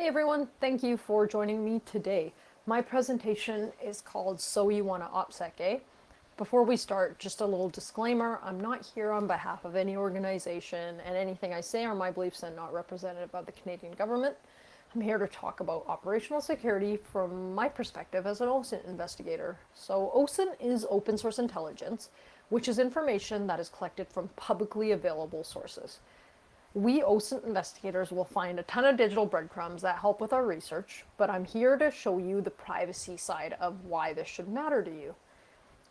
Hey everyone, thank you for joining me today. My presentation is called So You Wanna OPSEC, eh? Before we start, just a little disclaimer, I'm not here on behalf of any organization and anything I say are my beliefs and not representative of the Canadian government. I'm here to talk about operational security from my perspective as an OSINT investigator. So OSINT is open source intelligence, which is information that is collected from publicly available sources. We OSINT investigators will find a ton of digital breadcrumbs that help with our research, but I'm here to show you the privacy side of why this should matter to you.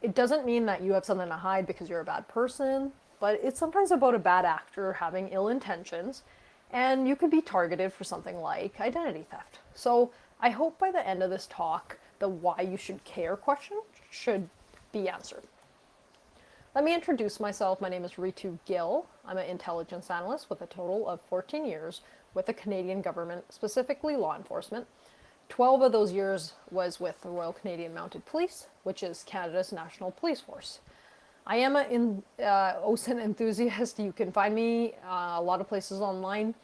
It doesn't mean that you have something to hide because you're a bad person, but it's sometimes about a bad actor having ill intentions, and you could be targeted for something like identity theft. So I hope by the end of this talk, the why you should care question should be answered. Let me introduce myself. My name is Ritu Gill. I'm an intelligence analyst with a total of 14 years with the Canadian government, specifically law enforcement. 12 of those years was with the Royal Canadian Mounted Police, which is Canada's national police force. I am an uh, OSINT enthusiast. You can find me uh, a lot of places online,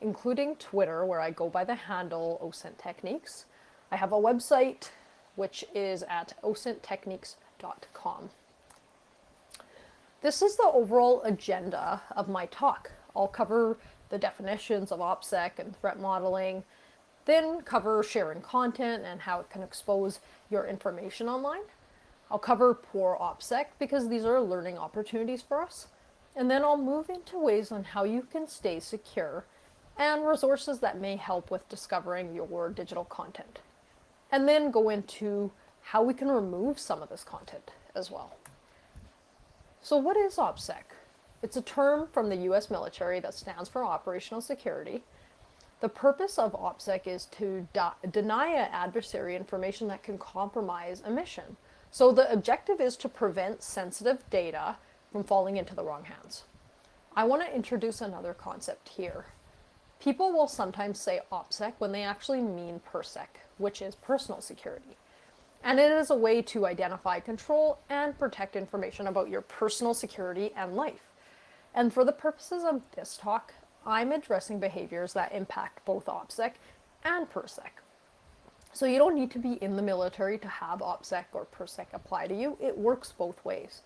including Twitter, where I go by the handle OSINT Techniques. I have a website, which is at osinttechniques.com. This is the overall agenda of my talk. I'll cover the definitions of OPSEC and threat modeling, then cover sharing content and how it can expose your information online. I'll cover poor OPSEC because these are learning opportunities for us. And then I'll move into ways on how you can stay secure and resources that may help with discovering your digital content. And then go into how we can remove some of this content as well. So what is OPSEC? It's a term from the US military that stands for Operational Security. The purpose of OPSEC is to deny an adversary information that can compromise a mission. So the objective is to prevent sensitive data from falling into the wrong hands. I want to introduce another concept here. People will sometimes say OPSEC when they actually mean PERSEC, which is personal security and it is a way to identify, control, and protect information about your personal security and life. And for the purposes of this talk, I'm addressing behaviors that impact both OPSEC and PERSEC. So you don't need to be in the military to have OPSEC or PERSEC apply to you. It works both ways.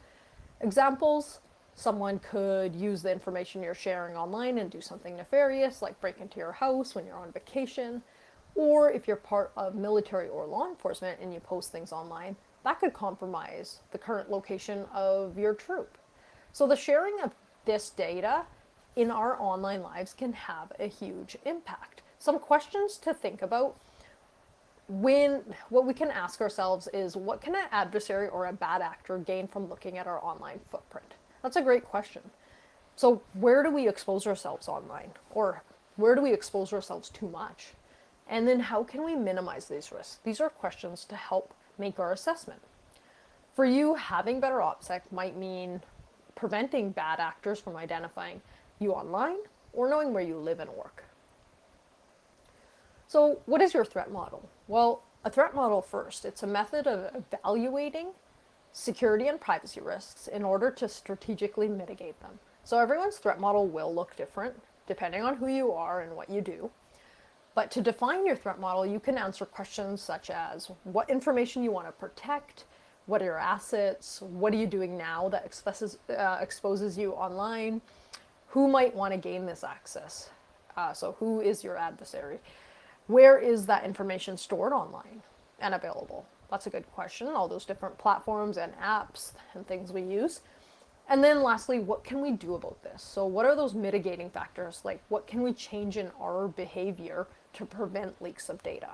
Examples, someone could use the information you're sharing online and do something nefarious, like break into your house when you're on vacation. Or if you're part of military or law enforcement and you post things online, that could compromise the current location of your troop. So the sharing of this data in our online lives can have a huge impact. Some questions to think about when what we can ask ourselves is what can an adversary or a bad actor gain from looking at our online footprint? That's a great question. So where do we expose ourselves online? Or where do we expose ourselves too much? And then how can we minimize these risks? These are questions to help make our assessment. For you, having better OPSEC might mean preventing bad actors from identifying you online or knowing where you live and work. So what is your threat model? Well, a threat model first, it's a method of evaluating security and privacy risks in order to strategically mitigate them. So everyone's threat model will look different depending on who you are and what you do. But to define your threat model, you can answer questions such as what information you want to protect, what are your assets, what are you doing now that exposes, uh, exposes you online, who might want to gain this access, uh, so who is your adversary, where is that information stored online and available? That's a good question, all those different platforms and apps and things we use. And then lastly, what can we do about this? So what are those mitigating factors? Like what can we change in our behavior to prevent leaks of data.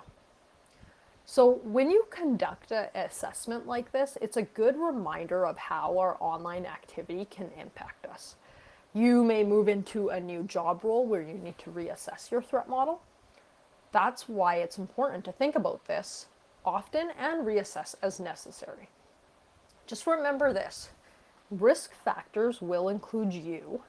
So when you conduct an assessment like this, it's a good reminder of how our online activity can impact us. You may move into a new job role where you need to reassess your threat model. That's why it's important to think about this often and reassess as necessary. Just remember this, risk factors will include you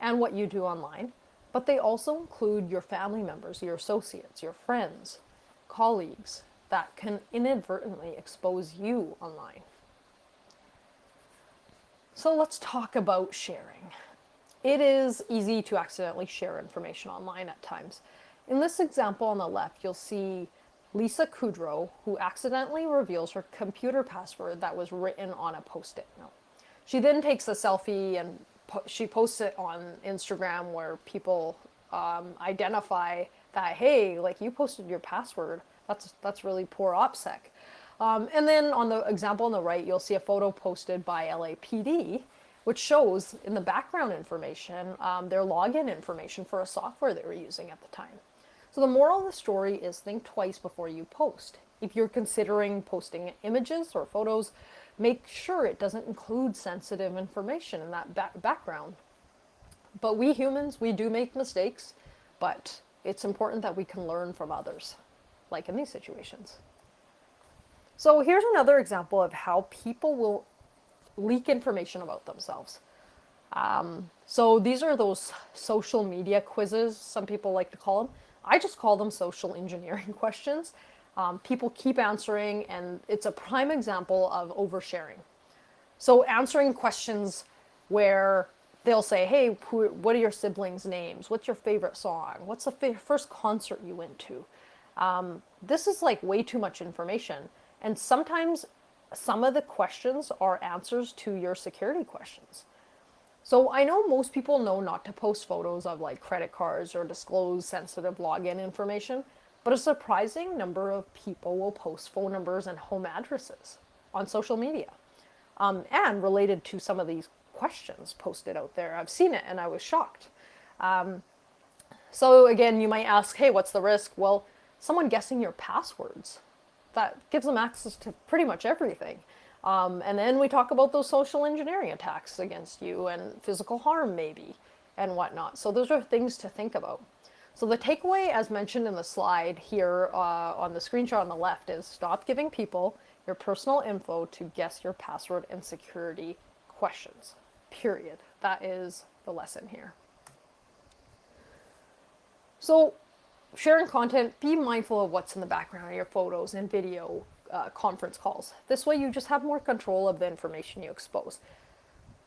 and what you do online, but they also include your family members, your associates, your friends, colleagues that can inadvertently expose you online. So let's talk about sharing. It is easy to accidentally share information online at times. In this example on the left, you'll see Lisa Kudrow, who accidentally reveals her computer password that was written on a post-it note. She then takes a selfie and she posts it on Instagram where people um, identify that, hey, like you posted your password. That's that's really poor OPSEC. Um, and then on the example on the right, you'll see a photo posted by LAPD, which shows in the background information um, their login information for a software they were using at the time. So the moral of the story is think twice before you post. If you're considering posting images or photos, make sure it doesn't include sensitive information in that back background. But we humans, we do make mistakes, but it's important that we can learn from others, like in these situations. So here's another example of how people will leak information about themselves. Um, so these are those social media quizzes, some people like to call them. I just call them social engineering questions. Um, people keep answering, and it's a prime example of oversharing. So answering questions where they'll say, "Hey, who, what are your siblings' names? What's your favorite song? What's the first concert you went to?" Um, this is like way too much information, and sometimes some of the questions are answers to your security questions. So I know most people know not to post photos of like credit cards or disclose sensitive login information, but a surprising number of people will post phone numbers and home addresses on social media. Um, and related to some of these questions posted out there, I've seen it and I was shocked. Um, so again, you might ask, hey, what's the risk? Well, someone guessing your passwords. That gives them access to pretty much everything. Um, and then we talk about those social engineering attacks against you and physical harm, maybe, and whatnot. So those are things to think about. So the takeaway, as mentioned in the slide here uh, on the screenshot on the left, is stop giving people your personal info to guess your password and security questions. Period. That is the lesson here. So sharing content, be mindful of what's in the background of your photos and video uh, conference calls. This way you just have more control of the information you expose.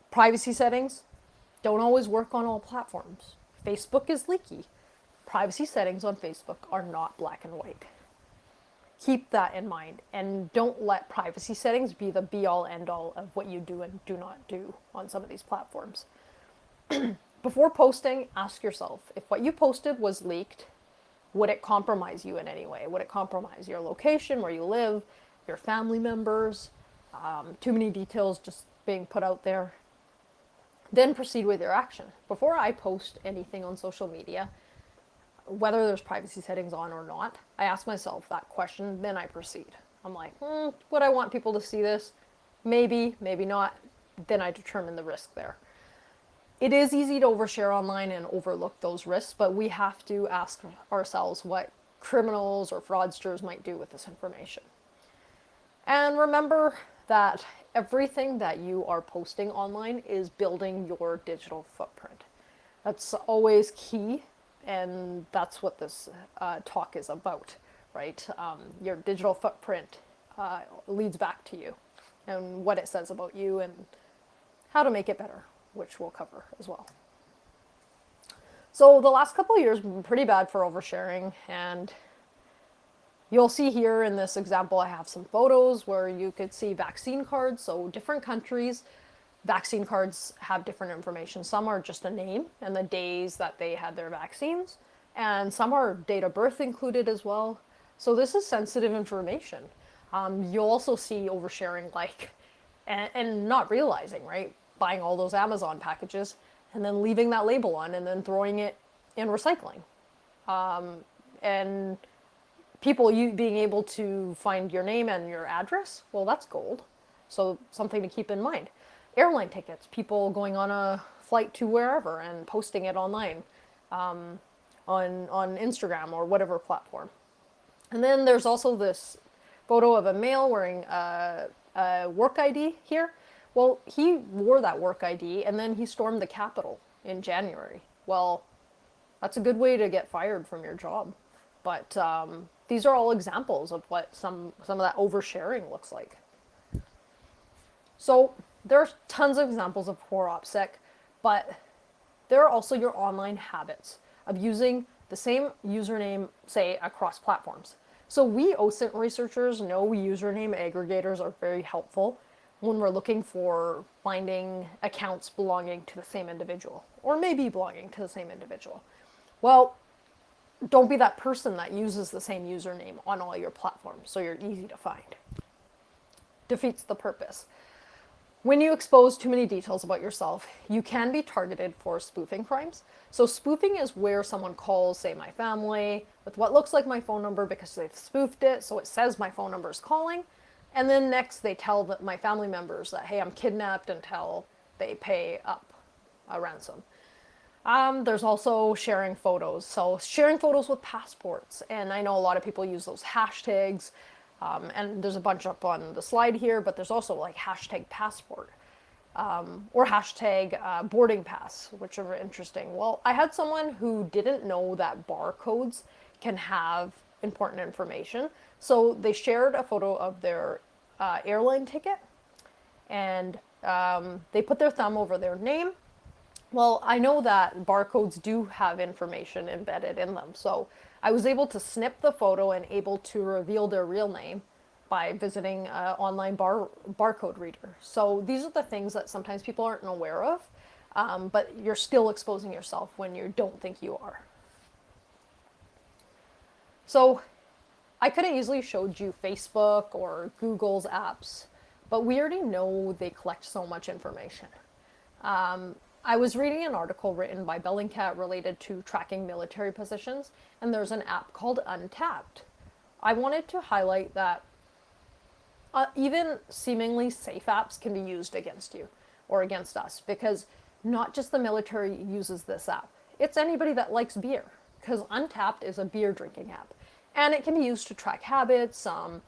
Privacy settings don't always work on all platforms. Facebook is leaky. Privacy settings on Facebook are not black and white. Keep that in mind and don't let privacy settings be the be all end all of what you do and do not do on some of these platforms. Before posting, ask yourself if what you posted was leaked, would it compromise you in any way? Would it compromise your location, where you live, your family members? Um, too many details just being put out there. Then proceed with your action. Before I post anything on social media, whether there's privacy settings on or not, I ask myself that question, then I proceed. I'm like, hmm, would I want people to see this? Maybe, maybe not. Then I determine the risk there it is easy to overshare online and overlook those risks, but we have to ask ourselves what criminals or fraudsters might do with this information. And remember that everything that you are posting online is building your digital footprint. That's always key, and that's what this uh, talk is about, right? Um, your digital footprint uh, leads back to you and what it says about you and how to make it better which we'll cover as well. So the last couple of years have been pretty bad for oversharing and you'll see here in this example I have some photos where you could see vaccine cards. So different countries, vaccine cards have different information. Some are just a name and the days that they had their vaccines and some are date of birth included as well. So this is sensitive information. Um, you'll also see oversharing like and, and not realizing, right? buying all those Amazon packages and then leaving that label on and then throwing it in recycling. Um, and people you being able to find your name and your address, well, that's gold. So something to keep in mind. Airline tickets, people going on a flight to wherever and posting it online um, on on Instagram or whatever platform. And then there's also this photo of a male wearing a, a work ID here. Well, he wore that work ID and then he stormed the Capitol in January. Well, that's a good way to get fired from your job. But um, these are all examples of what some, some of that oversharing looks like. So there's tons of examples of poor OPSEC, but there are also your online habits of using the same username, say, across platforms. So we OSINT researchers know username aggregators are very helpful when we're looking for finding accounts belonging to the same individual, or maybe belonging to the same individual. Well, don't be that person that uses the same username on all your platforms so you're easy to find. Defeats the purpose. When you expose too many details about yourself, you can be targeted for spoofing crimes. So spoofing is where someone calls, say, my family with what looks like my phone number because they've spoofed it, so it says my phone number is calling. And then next they tell the, my family members that, hey, I'm kidnapped until they pay up a ransom. Um, there's also sharing photos. So sharing photos with passports. And I know a lot of people use those hashtags. Um, and there's a bunch up on the slide here, but there's also like hashtag passport um, or hashtag uh, boarding pass, which are interesting. Well, I had someone who didn't know that barcodes can have important information. So they shared a photo of their uh, airline ticket and um, they put their thumb over their name. Well, I know that barcodes do have information embedded in them. So I was able to snip the photo and able to reveal their real name by visiting an online bar barcode reader. So these are the things that sometimes people aren't aware of, um, but you're still exposing yourself when you don't think you are. So I could have easily showed you Facebook or Google's apps, but we already know they collect so much information. Um, I was reading an article written by Bellingcat related to tracking military positions, and there's an app called Untappd. I wanted to highlight that uh, even seemingly safe apps can be used against you or against us because not just the military uses this app. It's anybody that likes beer because Untappd is a beer drinking app and it can be used to track habits, um,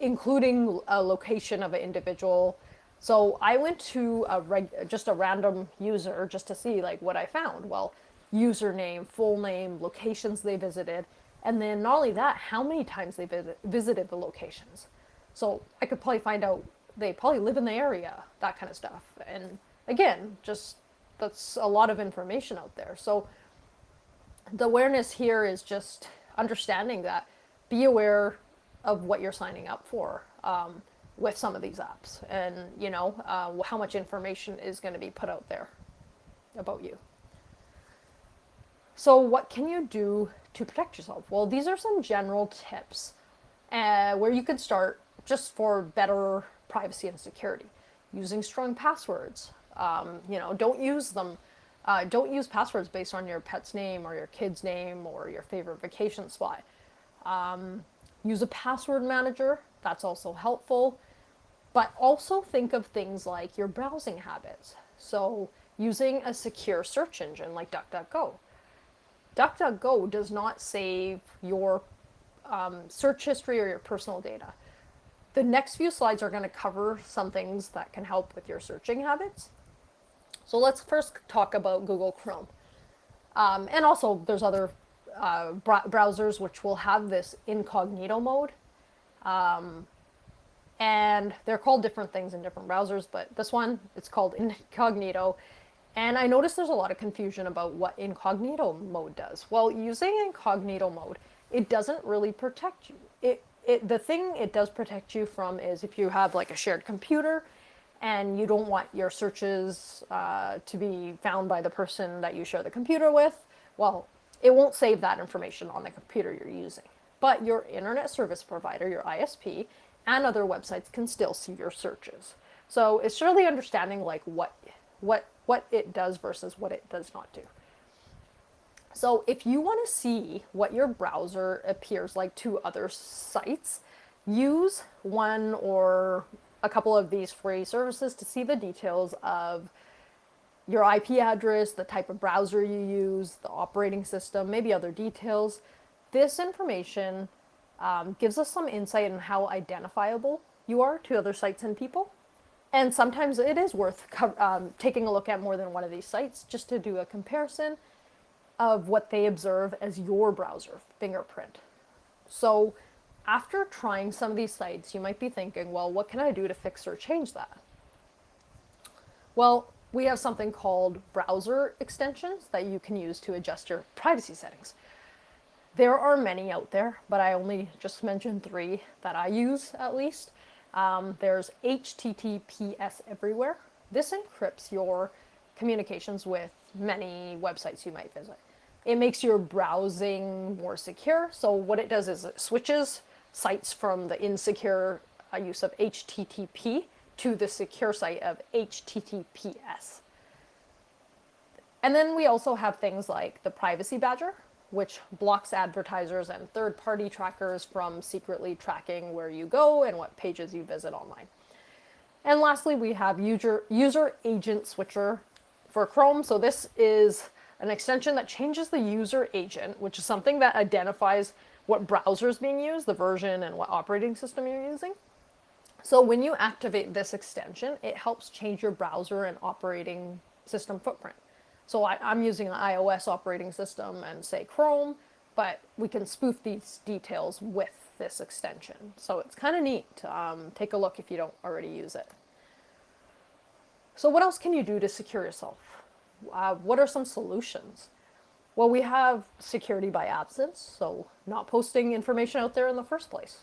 including a location of an individual so I went to a reg- just a random user just to see like what I found. Well, username, full name, locations they visited, and then not only that, how many times they visit- visited the locations. So I could probably find out they probably live in the area, that kind of stuff. And again, just that's a lot of information out there. So the awareness here is just understanding that be aware of what you're signing up for. Um, with some of these apps and you know uh, how much information is going to be put out there about you. So what can you do to protect yourself? Well these are some general tips uh, where you can start just for better privacy and security. Using strong passwords um, you know don't use them uh, don't use passwords based on your pet's name or your kid's name or your favorite vacation spot. Um, use a password manager that's also helpful. But also think of things like your browsing habits. So using a secure search engine like DuckDuckGo. DuckDuckGo does not save your um, search history or your personal data. The next few slides are going to cover some things that can help with your searching habits. So let's first talk about Google Chrome. Um, and also there's other uh, browsers which will have this incognito mode. Um, and they're called different things in different browsers, but this one, it's called incognito. And I noticed there's a lot of confusion about what incognito mode does. Well, using incognito mode, it doesn't really protect you. It, it, the thing it does protect you from is if you have like a shared computer and you don't want your searches uh, to be found by the person that you share the computer with, well, it won't save that information on the computer you're using. But your internet service provider, your ISP, and other websites can still see your searches. So it's really understanding like what what what it does versus what it does not do. So if you want to see what your browser appears like to other sites, use one or a couple of these free services to see the details of your IP address, the type of browser you use, the operating system, maybe other details. This information um, gives us some insight on how identifiable you are to other sites and people. And sometimes it is worth um, taking a look at more than one of these sites just to do a comparison of what they observe as your browser fingerprint. So after trying some of these sites, you might be thinking, well, what can I do to fix or change that? Well, we have something called browser extensions that you can use to adjust your privacy settings. There are many out there, but I only just mentioned three that I use at least. Um, there's HTTPS Everywhere. This encrypts your communications with many websites you might visit. It makes your browsing more secure. So what it does is it switches sites from the insecure uh, use of HTTP to the secure site of HTTPS. And then we also have things like the Privacy Badger, which blocks advertisers and third-party trackers from secretly tracking where you go and what pages you visit online. And lastly, we have user, user agent switcher for Chrome. So this is an extension that changes the user agent, which is something that identifies what browser is being used, the version, and what operating system you're using. So when you activate this extension, it helps change your browser and operating system footprint. So I, am using an iOS operating system and say Chrome, but we can spoof these details with this extension. So it's kind of neat. Um, take a look if you don't already use it. So what else can you do to secure yourself? Uh, what are some solutions? Well, we have security by absence, so not posting information out there in the first place.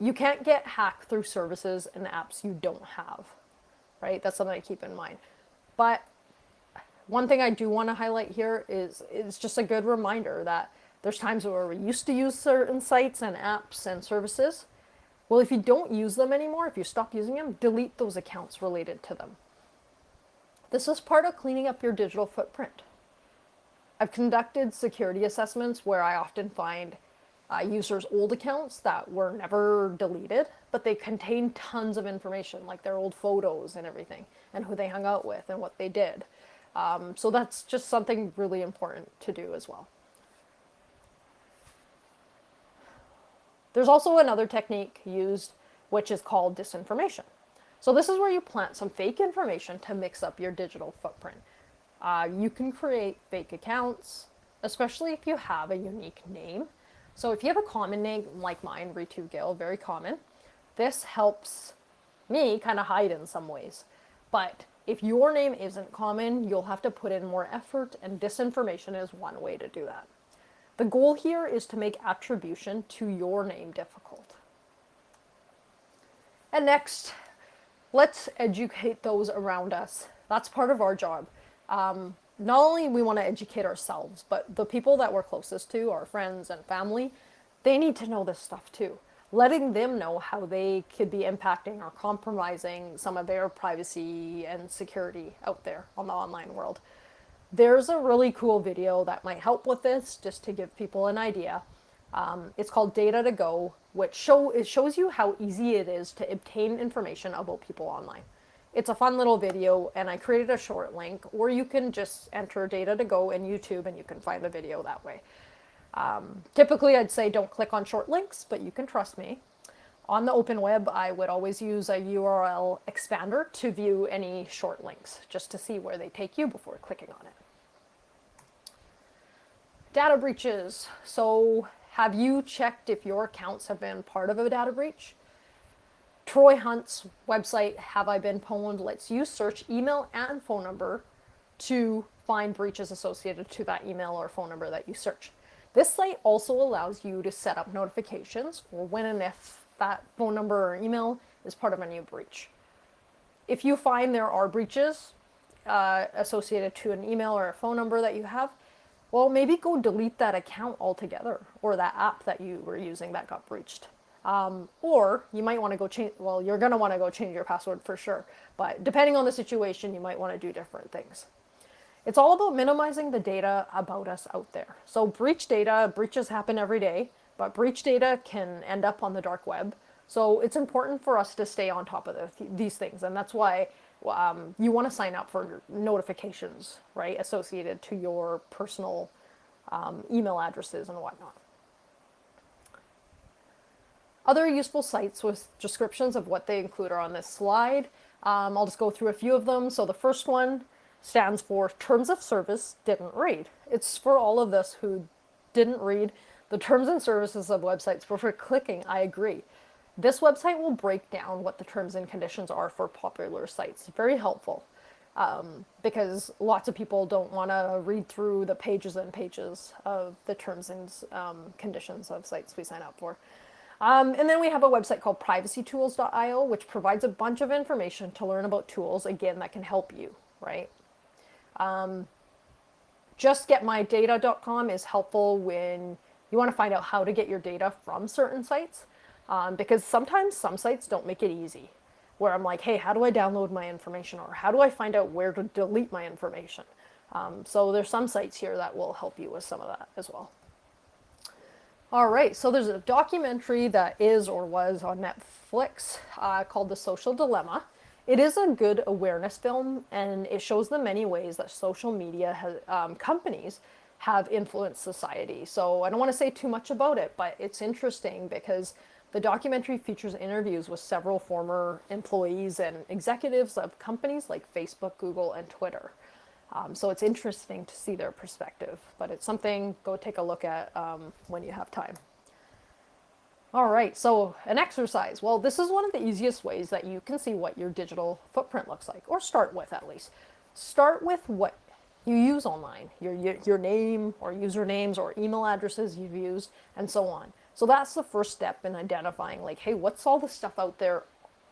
You can't get hacked through services and apps you don't have, right? That's something to keep in mind. But one thing I do want to highlight here is it's just a good reminder that there's times where we used to use certain sites and apps and services. Well, if you don't use them anymore, if you stop using them, delete those accounts related to them. This is part of cleaning up your digital footprint. I've conducted security assessments where I often find uh, users' old accounts that were never deleted, but they contain tons of information, like their old photos and everything, and who they hung out with and what they did. Um, so that's just something really important to do as well. There's also another technique used which is called disinformation. So this is where you plant some fake information to mix up your digital footprint. Uh, you can create fake accounts, especially if you have a unique name. So if you have a common name like mine, Ritu Gill, very common, this helps me kind of hide in some ways. But if your name isn't common, you'll have to put in more effort and disinformation is one way to do that. The goal here is to make attribution to your name difficult. And next, let's educate those around us. That's part of our job. Um, not only we want to educate ourselves, but the people that we're closest to, our friends and family, they need to know this stuff too letting them know how they could be impacting or compromising some of their privacy and security out there on the online world. There's a really cool video that might help with this, just to give people an idea. Um, it's called Data to Go, which show it shows you how easy it is to obtain information about people online. It's a fun little video, and I created a short link, or you can just enter Data to Go in YouTube, and you can find the video that way. Um, typically, I'd say don't click on short links, but you can trust me. On the open web, I would always use a URL expander to view any short links, just to see where they take you before clicking on it. Data breaches. So have you checked if your accounts have been part of a data breach? Troy Hunt's website, Have I Been Pwned, lets you search email and phone number to find breaches associated to that email or phone number that you search. This site also allows you to set up notifications for when and if that phone number or email is part of a new breach. If you find there are breaches uh, associated to an email or a phone number that you have, well, maybe go delete that account altogether or that app that you were using that got breached. Um, or you might want to go change, well, you're going to want to go change your password for sure. But depending on the situation, you might want to do different things. It's all about minimizing the data about us out there. So breach data, breaches happen every day, but breach data can end up on the dark web. So it's important for us to stay on top of the, these things. And that's why um, you want to sign up for notifications, right, associated to your personal um, email addresses and whatnot. Other useful sites with descriptions of what they include are on this slide. Um, I'll just go through a few of them. So the first one stands for Terms of Service Didn't Read. It's for all of us who didn't read the terms and services of websites before clicking I agree. This website will break down what the terms and conditions are for popular sites. Very helpful. um, because lots of people don't want to read through the pages and pages of the terms and um, conditions of sites we sign up for. Um, and then we have a website called privacytools.io, which provides a bunch of information to learn about tools, again, that can help you, right? Um, justgetmydata.com is helpful when you want to find out how to get your data from certain sites, um, because sometimes some sites don't make it easy where I'm like, hey, how do I download my information or how do I find out where to delete my information? Um, so there's some sites here that will help you with some of that as well. All right, so there's a documentary that is or was on Netflix uh, called The Social Dilemma. It is a good awareness film and it shows the many ways that social media has, um, companies have influenced society. So I don't want to say too much about it, but it's interesting because the documentary features interviews with several former employees and executives of companies like Facebook, Google, and Twitter. Um, so it's interesting to see their perspective, but it's something go take a look at um, when you have time. All right, so an exercise. Well, this is one of the easiest ways that you can see what your digital footprint looks like, or start with at least. Start with what you use online, your, your, your name or usernames or email addresses you've used, and so on. So that's the first step in identifying like, hey, what's all the stuff out there,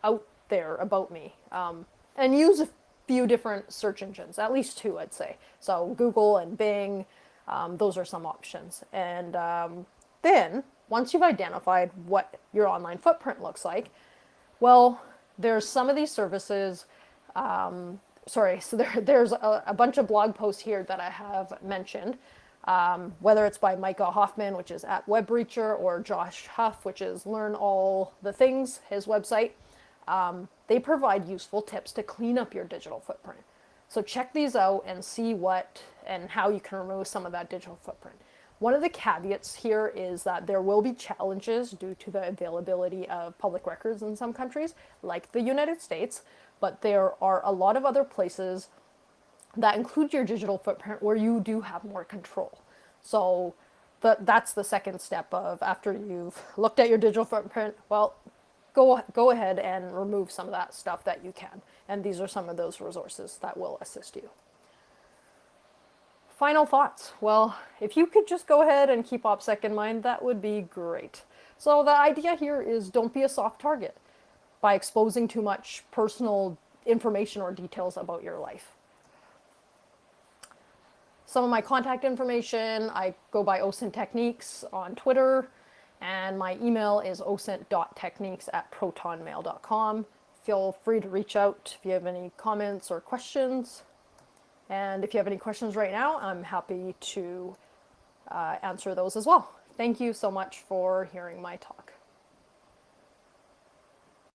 out there about me? Um, and use a few different search engines, at least two, I'd say. So Google and Bing, um, those are some options. And um, then once you've identified what your online footprint looks like, well, there's some of these services, um, sorry, so there, there's a, a bunch of blog posts here that I have mentioned um, whether it's by Micah Hoffman, which is at WebBreacher, or Josh Huff, which is Learn All the Things, his website. Um, they provide useful tips to clean up your digital footprint. So check these out and see what and how you can remove some of that digital footprint. One of the caveats here is that there will be challenges due to the availability of public records in some countries, like the United States, but there are a lot of other places that include your digital footprint where you do have more control. So the, that's the second step of after you've looked at your digital footprint, well, go, go ahead and remove some of that stuff that you can. And these are some of those resources that will assist you. Final thoughts. Well, if you could just go ahead and keep OPSEC in mind, that would be great. So the idea here is don't be a soft target by exposing too much personal information or details about your life some of my contact information. I go by OSINT Techniques on Twitter, and my email is osint.techniques at protonmail.com. Feel free to reach out if you have any comments or questions. And if you have any questions right now, I'm happy to uh, answer those as well. Thank you so much for hearing my talk.